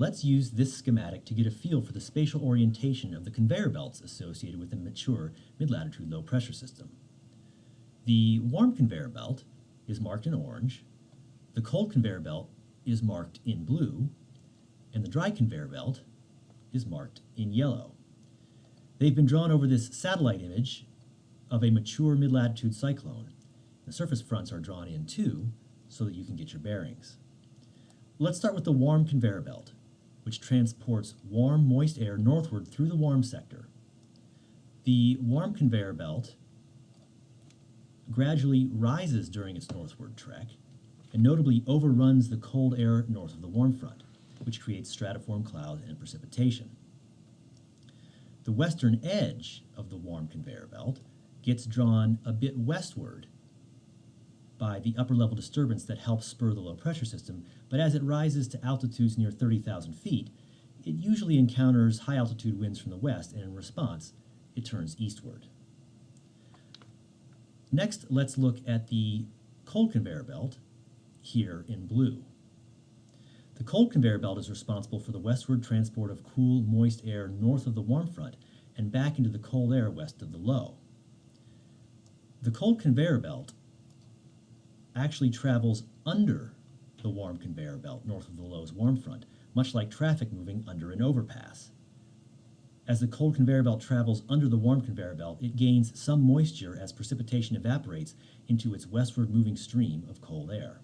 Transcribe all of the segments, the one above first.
Let's use this schematic to get a feel for the spatial orientation of the conveyor belts associated with a mature mid-latitude low pressure system. The warm conveyor belt is marked in orange, the cold conveyor belt is marked in blue, and the dry conveyor belt is marked in yellow. They've been drawn over this satellite image of a mature mid-latitude cyclone. The surface fronts are drawn in too, so that you can get your bearings. Let's start with the warm conveyor belt, which transports warm, moist air northward through the warm sector. The warm conveyor belt gradually rises during its northward trek, and notably overruns the cold air north of the warm front, which creates stratiform clouds and precipitation. The western edge of the warm conveyor belt gets drawn a bit westward by the upper level disturbance that helps spur the low pressure system, but as it rises to altitudes near 30,000 feet, it usually encounters high altitude winds from the west, and in response, it turns eastward. Next, let's look at the cold conveyor belt, here in blue. The cold conveyor belt is responsible for the westward transport of cool, moist air north of the warm front and back into the cold air west of the low. The cold conveyor belt actually travels under the warm conveyor belt north of the low's warm front, much like traffic moving under an overpass. As the cold conveyor belt travels under the warm conveyor belt, it gains some moisture as precipitation evaporates into its westward moving stream of cold air.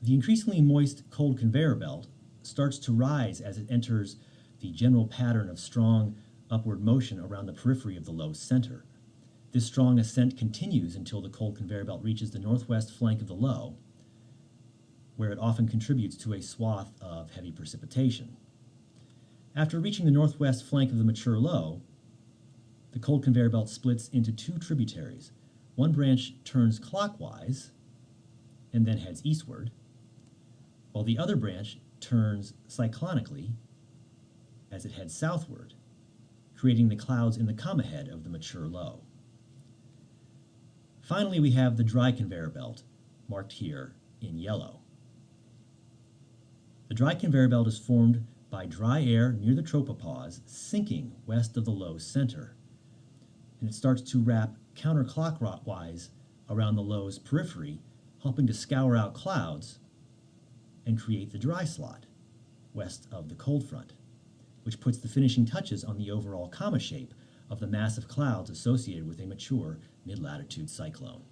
The increasingly moist cold conveyor belt starts to rise as it enters the general pattern of strong upward motion around the periphery of the low center. This strong ascent continues until the cold conveyor belt reaches the northwest flank of the low, where it often contributes to a swath of heavy precipitation. After reaching the northwest flank of the mature low, the cold conveyor belt splits into two tributaries. One branch turns clockwise and then heads eastward, while the other branch turns cyclonically as it heads southward, creating the clouds in the comma head of the mature low. Finally, we have the dry conveyor belt, marked here in yellow. The dry conveyor belt is formed by dry air near the tropopause sinking west of the low center. And it starts to wrap counterclockwise around the low's periphery, helping to scour out clouds and create the dry slot west of the cold front, which puts the finishing touches on the overall comma shape of the massive clouds associated with a mature mid-latitude cyclone.